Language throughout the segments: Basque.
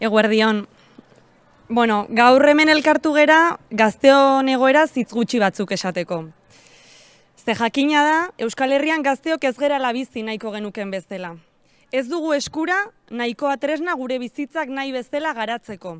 Eguerdion. Bueno, gaur hemen elkartu gera gazteon egoera zitz gutxi batzuk esateko. Ze jakina da, Euskal Herrian gazteok ez gera labizi nahiko genuken bezala. Ez dugu eskura nahikoa tresna gure bizitzak nahi bezala garatzeko.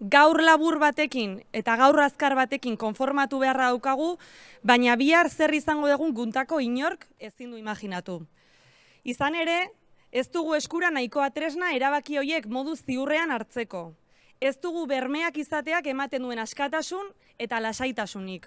Gaur labur batekin eta gaur azkar batekin konformatu beharra daukagu, baina bihar zer izango dugun guntako inork ezin du imaginatu. Izan ere, Ez dugu eskura nahikoa tresna erabaki hoiek modu ziurrean hartzeko. Ez dugu bermeak izateak ematen duen askatasun eta lasaitasunik.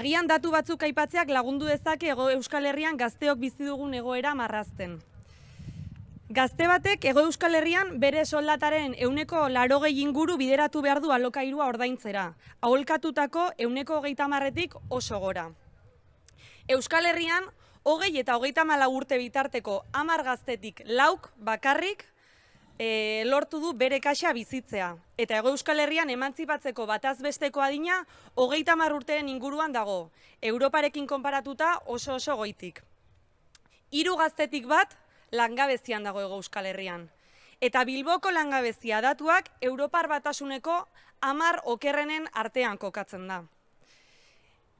Agian datu batzuk aipatzeak lagundu dezake ego Euskal Herrian gazteok bizi dugun egoera marrazten. Gazte batek ego Euskal Herrian bere soldataren euneko larogei inguru bideratu behar du alokairua ordaintzera, aholkatutako euneko geita marretik oso gora. Euskal Herrian hogei eta hogeita mala urte bitarteko amar gaztetik lauk bakarrik e, lortu du bere kaxa bizitzea. Eta ego euskal herrian emantzipatzeko bataz besteko adina hogeita mar urteen inguruan dago, Europarekin konparatuta oso oso goitik. Hiru gaztetik bat langabezian dago ego euskal herrian. Eta Bilboko langabezia datuak Europar batasuneko amar okerrenen artean kokatzen da.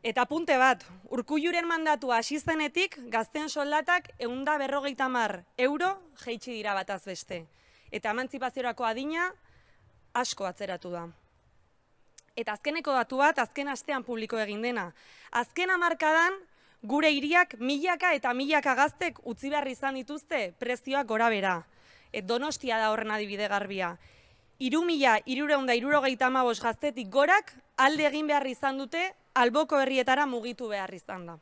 Eta punte bat, urkulluren mandatu hasi zenetik gazten soldatak eunda berrogeita mar euro jeitsi dira bataz beste. Eta emantzipaziorako adina asko atzeratu da. Eta azkeneko datu bat, azken astean publiko egin dena. Azken amarkadan, gure hiriak milaka eta milaka gaztek utzi behar izan dituzte prezioak gora bera. Et donostia da horren adibide garbia. Iru mila, irureunda, irurogeita gaztetik gorak alde egin behar izan dute alboko herrietara mugitu behar izan da.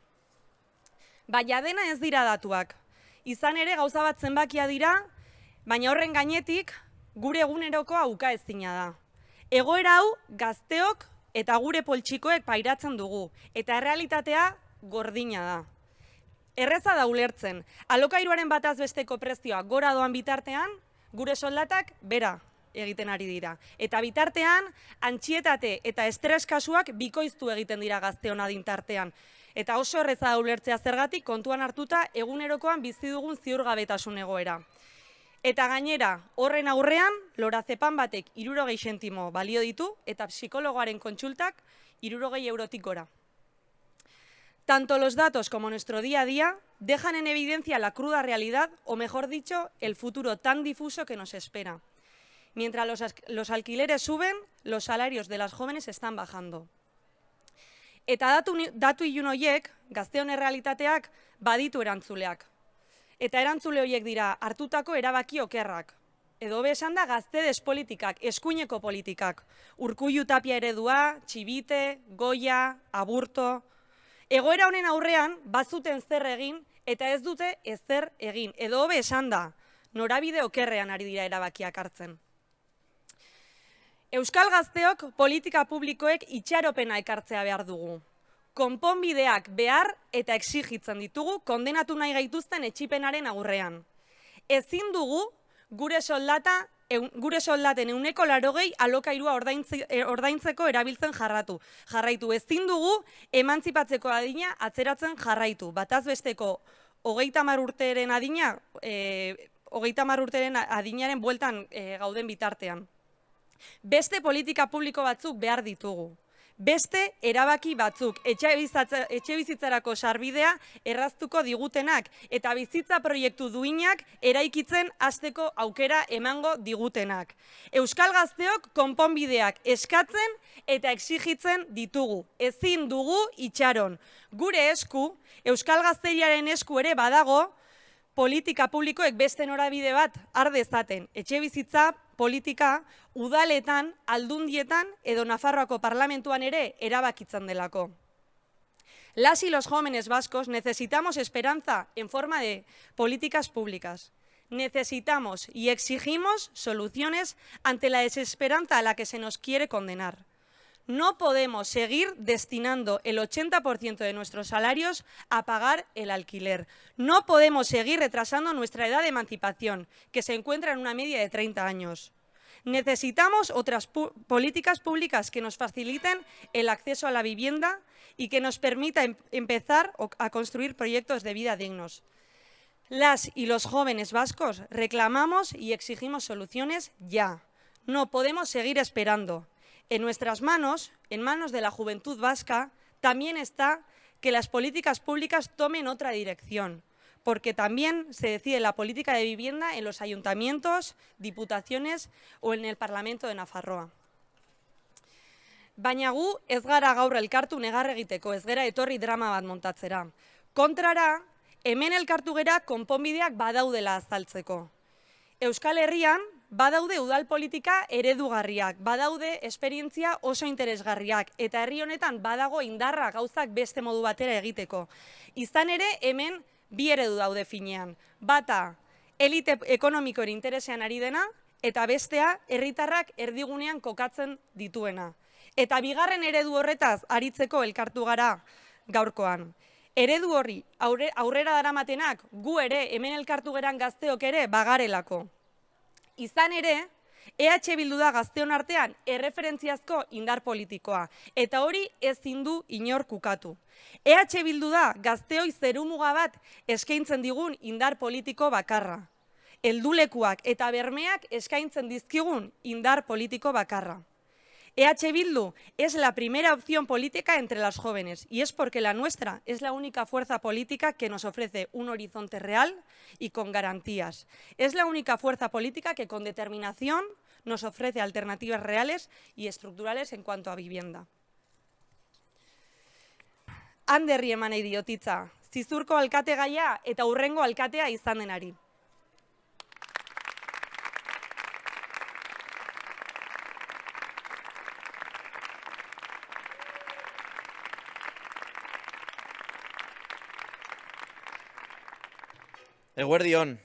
Baina dena ez dira datuak. Izan ere gauza bat zenbakia dira, baina horren gainetik gure eguneroko auka ezina da. Egoera hau gazteok eta gure poltsikoek pairatzen dugu, eta errealitatea gordina da. Erreza da ulertzen, alokairuaren bataz besteko prezioa gora doan bitartean, gure soldatak bera egiten ari dira. Eta bitartean, antxietate eta estres kasuak bikoiztu egiten dira gazteon adintartean. Eta oso erreza ulertzea zergatik kontuan hartuta egunerokoan bizi dugun ziurgabetasun egoera. Eta gainera, horren aurrean, lorazepan batek irurogei sentimo balio ditu eta psikologoaren kontsultak irurogei eurotik gora. Tanto los datos como nuestro día a día dejan en evidencia la cruda realidad, o mejor dicho, el futuro tan difuso que nos espera. Mientras los, los alquileres suben, los salarios de las jóvenes están bajando. Eta datu, datu ilun horiek, gazte honen realitateak, baditu erantzuleak. Eta erantzule horiek dira hartutako erabaki okerrak. Edo besan da gazte despolitikak, eskuineko politikak. Urkullu tapia eredua, txibite, goia, aburto. Egoera honen aurrean, bazuten zer egin, eta ez dute ezer egin. Edo besan da, norabide okerrean ari dira erabakiak hartzen. Euskal gazteok politika publikoek itxaropena ekartzea behar dugu. Konponbideak behar eta exigitzen ditugu kondenatu nahi gaituzten etxipenaren aurrean. Ezin dugu gure soldata gure soldaten euneko larogei alokairua e, ordaintzeko erabiltzen jarratu. Jarraitu ezin dugu emantzipatzeko adina atzeratzen jarraitu. Bataz besteko hogeita urteren adina, e, hogeita urteren adinaren bueltan e, gauden bitartean. Beste politika publiko batzuk behar ditugu. Beste erabaki batzuk etxe bizitzarako sarbidea erraztuko digutenak eta bizitza proiektu duinak eraikitzen hasteko aukera emango digutenak. Euskal gazteok konponbideak eskatzen eta exigitzen ditugu. Ezin dugu itxaron. Gure esku, Euskal gazteriaren esku ere badago, politika publikoek beste norabide bat ardezaten. Etxe bizitza, politika, udaletan, aldundietan edo Nafarroako parlamentuan ere erabakitzen delako. Las y los jóvenes vascos necesitamos esperanza en forma de políticas públicas. Necesitamos y exigimos soluciones ante la desesperanza a la que se nos quiere condenar. No podemos seguir destinando el 80% de nuestros salarios a pagar el alquiler. No podemos seguir retrasando nuestra edad de emancipación, que se encuentra en una media de 30 años. Necesitamos otras políticas públicas que nos faciliten el acceso a la vivienda y que nos permita em empezar a construir proyectos de vida dignos. Las y los jóvenes vascos reclamamos y exigimos soluciones ya. No podemos seguir esperando. En nuestras manos, en manos de la juventud vasca, también está que las políticas públicas tomen otra dirección, porque también se decide la política de vivienda en los ayuntamientos, diputaciones o en el Parlamento de Nafarroa. Baina gu ez gara gaur elkartu negar egiteko, ez gera etorri drama bat montatzera. Kontrara, hemen elkartu gera konponbideak badaudela azaltzeko. Euskal Herrian, badaude udal politika eredugarriak, badaude esperientzia oso interesgarriak, eta herri honetan badago indarra gauzak beste modu batera egiteko. Izan ere, hemen bi eredu daude finean. Bata, elite ekonomikoen interesean ari dena, eta bestea, herritarrak erdigunean kokatzen dituena. Eta bigarren eredu horretaz aritzeko elkartu gara gaurkoan. Eredu horri aurrera daramatenak gu ere hemen elkartu geran gazteok ere bagarelako. Izan ere, EH Bildu da gazteon artean erreferentziazko indar politikoa, eta hori ezin du inor kukatu. EH Bildu da gazteoi zerumuga bat eskaintzen digun indar politiko bakarra. Eldulekuak eta bermeak eskaintzen dizkigun indar politiko bakarra. EH Bildu es la primera opción política entre las jóvenes y es porque la nuestra es la única fuerza política que nos ofrece un horizonte real y con garantías. Es la única fuerza política que con determinación nos ofrece alternativas reales y estructurales en cuanto a vivienda. Anderri eman diotitza, zizurko alkate gaia eta urrengo alkatea izan denari. Eguerdion,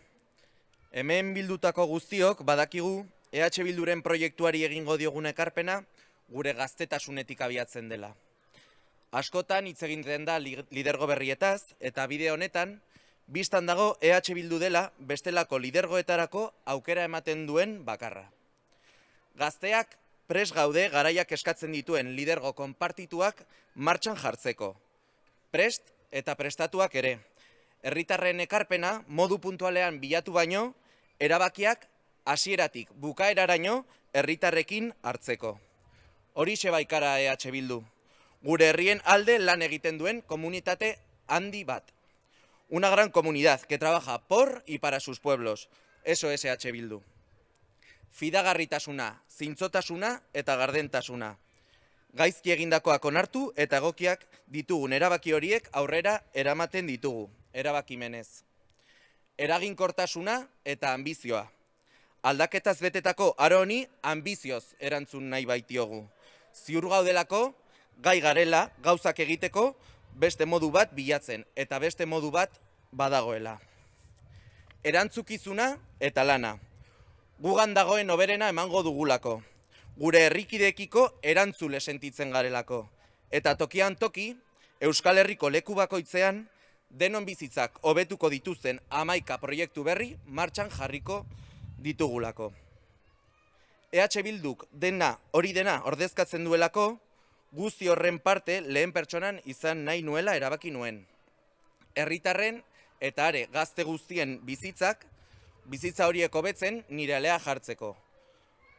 hemen bildutako guztiok badakigu EH Bilduren proiektuari egingo diogun ekarpena gure gaztetasunetik abiatzen dela. Askotan hitz egiten da lidergo berrietaz eta bide honetan biztan dago EH Bildu dela bestelako lidergoetarako aukera ematen duen bakarra. Gazteak pres gaude garaiak eskatzen dituen lidergo konpartituak martxan jartzeko. Prest eta prestatuak ere, herritarren ekarpena modu puntualean bilatu baino, erabakiak hasieratik bukaeraraino herritarrekin hartzeko. Hori baikara EH Bildu. Gure herrien alde lan egiten duen komunitate handi bat. Una gran comunidad que trabaja por y para sus pueblos. Eso es EH Bildu. Fidagarritasuna, zintzotasuna eta gardentasuna. Gaizki egindakoak onartu eta egokiak ditugun erabaki horiek aurrera eramaten ditugu erabakimenez. Eraginkortasuna eta ambizioa. Aldaketaz betetako aro honi ambizioz erantzun nahi baitiogu. Ziur gaudelako, gai garela, gauzak egiteko, beste modu bat bilatzen eta beste modu bat badagoela. Erantzukizuna eta lana. Gugan dagoen oberena emango dugulako. Gure herrikidekiko erantzule sentitzen garelako. Eta tokian toki, Euskal Herriko leku bakoitzean, denon bizitzak hobetuko dituzten amaika proiektu berri martxan jarriko ditugulako. EH Bilduk dena hori dena ordezkatzen duelako, guzti horren parte lehen pertsonan izan nahi nuela erabaki nuen. Herritarren eta are gazte guztien bizitzak, bizitza horiek hobetzen nire alea jartzeko.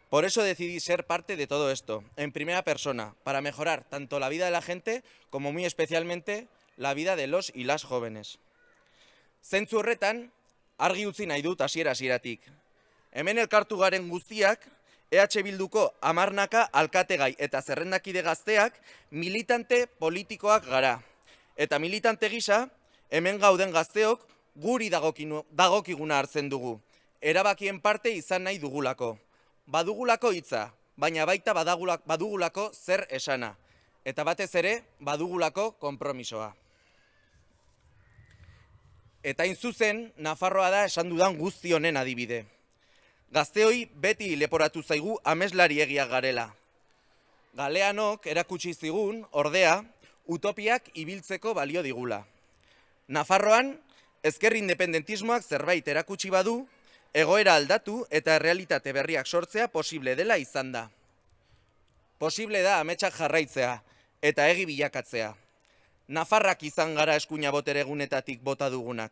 Por eso decidí ser parte de todo esto, en primera persona, para mejorar tanto la vida de la gente como muy especialmente la vida de los y las jóvenes. Zentzu horretan, argi utzi nahi dut hasiera hasieratik. Hemen elkartu garen guztiak, EH Bilduko amarnaka alkategai eta zerrendakide gazteak militante politikoak gara. Eta militante gisa, hemen gauden gazteok guri dagokiguna hartzen dugu. Erabakien parte izan nahi dugulako. Badugulako hitza, baina baita badugulako zer esana. Eta batez ere, badugulako konpromisoa. Eta in zuzen, Nafarroa da esan dudan guzti honen adibide. Gazteoi beti leporatu zaigu ameslari egia garela. Galeanok erakutsi zigun, ordea, utopiak ibiltzeko balio digula. Nafarroan, ezker independentismoak zerbait erakutsi badu, egoera aldatu eta realitate berriak sortzea posible dela izan da. Posible da ametsak jarraitzea eta egi bilakatzea. Nafarrak izan gara eskuina botere egunetatik bota dugunak.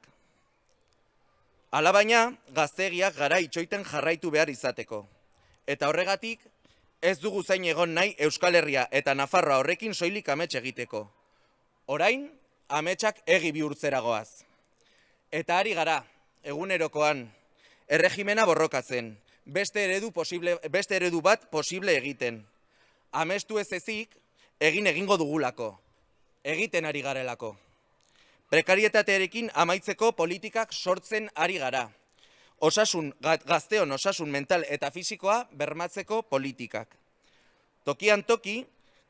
Alabaina, gaztegiak gara itxoiten jarraitu behar izateko. Eta horregatik, ez dugu zain egon nahi Euskal Herria eta Nafarroa horrekin soilik amets egiteko. Orain, ametsak egi bihurtzeragoaz. Eta ari gara, egunerokoan, erregimena borrokatzen, beste eredu, posible, beste eredu bat posible egiten. Amestu ez ezik, egin egingo dugulako, egiten ari garelako. Prekarietatearekin amaitzeko politikak sortzen ari gara. Osasun, gazteon osasun mental eta fisikoa bermatzeko politikak. Tokian toki,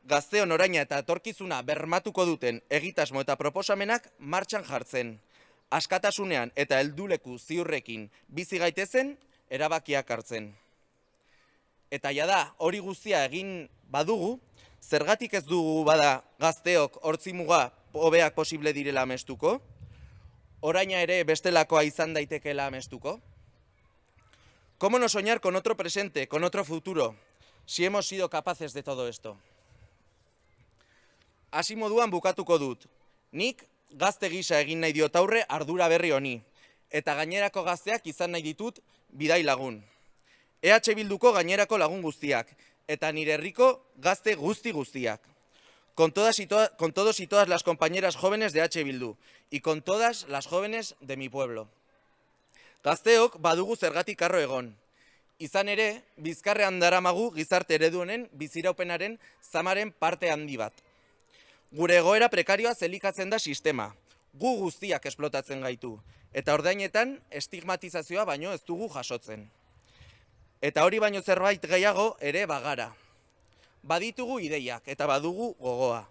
gazteon oraina eta etorkizuna bermatuko duten egitasmo eta proposamenak martxan jartzen. Askatasunean eta helduleku ziurrekin bizi gaitezen erabakiak hartzen. Eta ja da, hori guztia egin badugu, zergatik ez dugu bada gazteok hortzimuga hobeak posible direla amestuko? Oraina ere bestelakoa izan daitekeela amestuko? ¿Cómo no soñar con otro presente, con otro futuro, si hemos sido capaces de todo esto? Hasi moduan bukatuko dut. Nik gazte gisa egin nahi diot aurre ardura berri honi. Eta gainerako gazteak izan nahi ditut bidai lagun. EH Bilduko gainerako lagun guztiak. Eta nire herriko gazte guzti guztiak. Con, todas y con todos y todas las compañeras jóvenes de H. Bildu. Y con todas las jóvenes de mi pueblo. Gazteok badugu zergatik arro egon. Izan ere, bizkarrean daramagu gizarte eredu honen biziraupenaren zamaren parte handi bat. Gure egoera prekarioa zelikatzen da sistema. Gu guztiak esplotatzen gaitu. Eta ordainetan estigmatizazioa baino ez dugu jasotzen. Eta hori baino zerbait gehiago ere bagara. Baditugu ideiak eta badugu gogoa.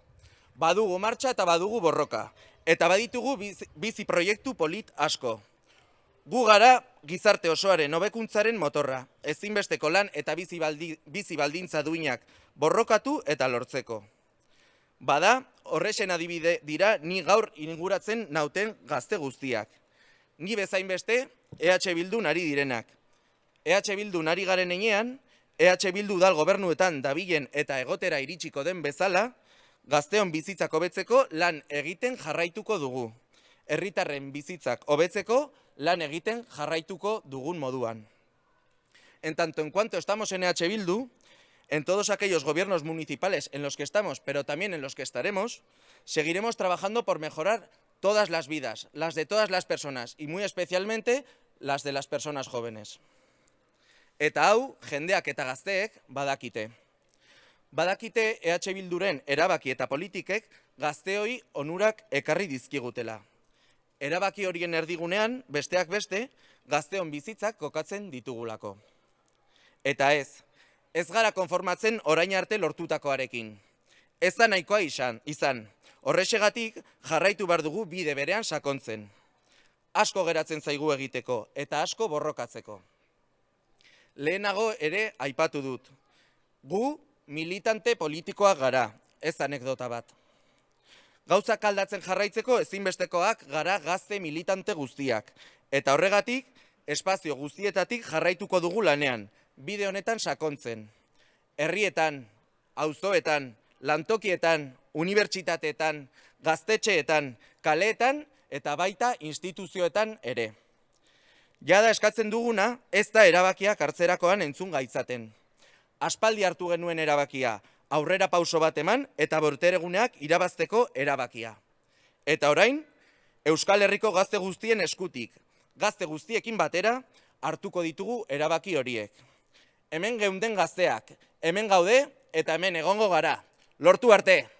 Badugu martxa eta badugu borroka. Eta baditugu bizi proiektu polit asko. Gu gara gizarte osoaren hobekuntzaren motorra. Ezinbesteko lan eta bizi, bizi baldintza duinak borrokatu eta lortzeko. Bada, horrexen adibide dira ni gaur inguratzen nauten gazte guztiak. Ni bezain beste, EH Bildu nari direnak. EH Bildu nari garen enean, EH Bildu dal gobernuetan dabilen eta egotera iritsiko den bezala, gazteon bizitzak hobetzeko lan egiten jarraituko dugu. Herritarren bizitzak hobetzeko lan egiten jarraituko dugun moduan. En tanto en cuanto estamos en EH Bildu, En todos aquellos gobiernos municipales en los que estamos, pero también en los que estaremos, seguiremos trabajando por mejorar todas las vidas, las de todas las personas y muy especialmente las de las personas jóvenes. Eta hau, jendeak eta gazteek badakite. Badakite EH Bilduren erabaki eta politikek gazteoi onurak ekarri dizkigutela. Erabaki horien erdigunean, besteak beste, gazteon bizitzak kokatzen ditugulako. Eta ez, ez gara konformatzen orain arte lortutakoarekin. Ez da nahikoa izan, izan. Horrexegatik jarraitu behar dugu bide berean sakontzen. Asko geratzen zaigu egiteko eta asko borrokatzeko. Lehenago ere aipatu dut. Gu militante politikoa gara, ez anekdota bat. Gauzak aldatzen jarraitzeko ezinbestekoak gara gazte militante guztiak. Eta horregatik, espazio guztietatik jarraituko dugu lanean, bide honetan sakontzen. Herrietan, auzoetan, lantokietan, unibertsitateetan, gaztetxeetan, kaleetan eta baita instituzioetan ere. Jada eskatzen duguna, ez da erabakiak hartzerakoan entzun gaitzaten. Aspaldi hartu genuen erabakia, aurrera pauso bat eman eta bortereguneak irabazteko erabakia. Eta orain, Euskal Herriko gazte guztien eskutik, gazte guztiekin batera, hartuko ditugu erabaki horiek hemen geunden gazteak, hemen gaude eta hemen egongo gara. Lortu arte!